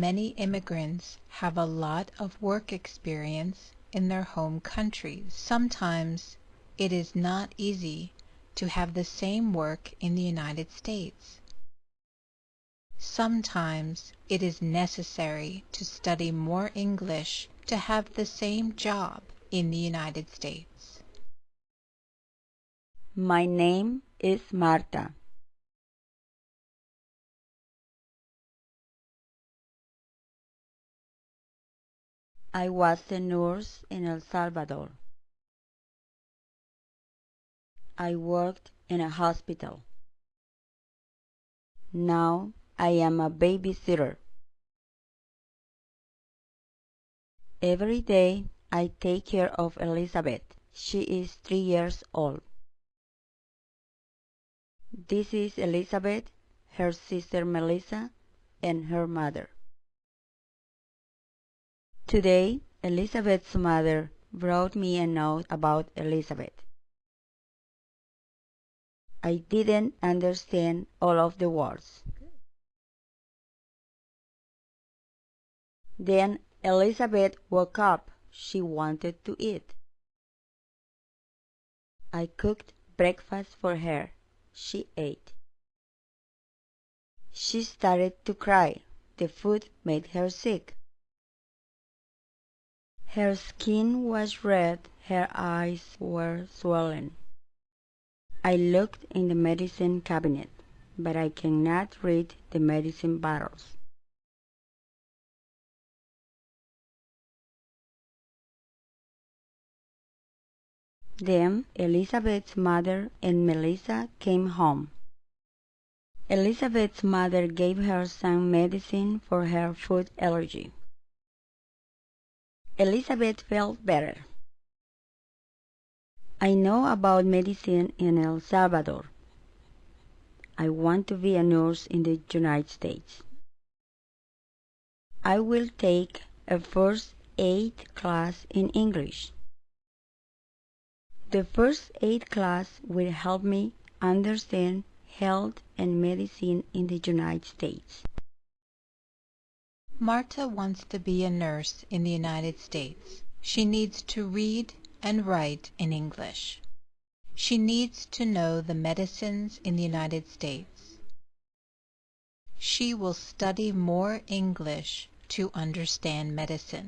many immigrants have a lot of work experience in their home countries. Sometimes it is not easy to have the same work in the United States. Sometimes it is necessary to study more English to have the same job in the United States. My name is Marta. I was a nurse in El Salvador. I worked in a hospital. Now I am a babysitter. Every day I take care of Elizabeth. She is three years old. This is Elizabeth, her sister Melissa, and her mother. Today, Elizabeth's mother brought me a note about Elizabeth. I didn't understand all of the words. Then Elizabeth woke up. She wanted to eat. I cooked breakfast for her. She ate. She started to cry. The food made her sick. Her skin was red, her eyes were swollen. I looked in the medicine cabinet, but I cannot read the medicine bottles. Then Elizabeth's mother and Melissa came home. Elizabeth's mother gave her some medicine for her food allergy. Elizabeth felt better. I know about medicine in El Salvador. I want to be a nurse in the United States. I will take a first aid class in English. The first aid class will help me understand health and medicine in the United States. Marta wants to be a nurse in the United States. She needs to read and write in English. She needs to know the medicines in the United States. She will study more English to understand medicine.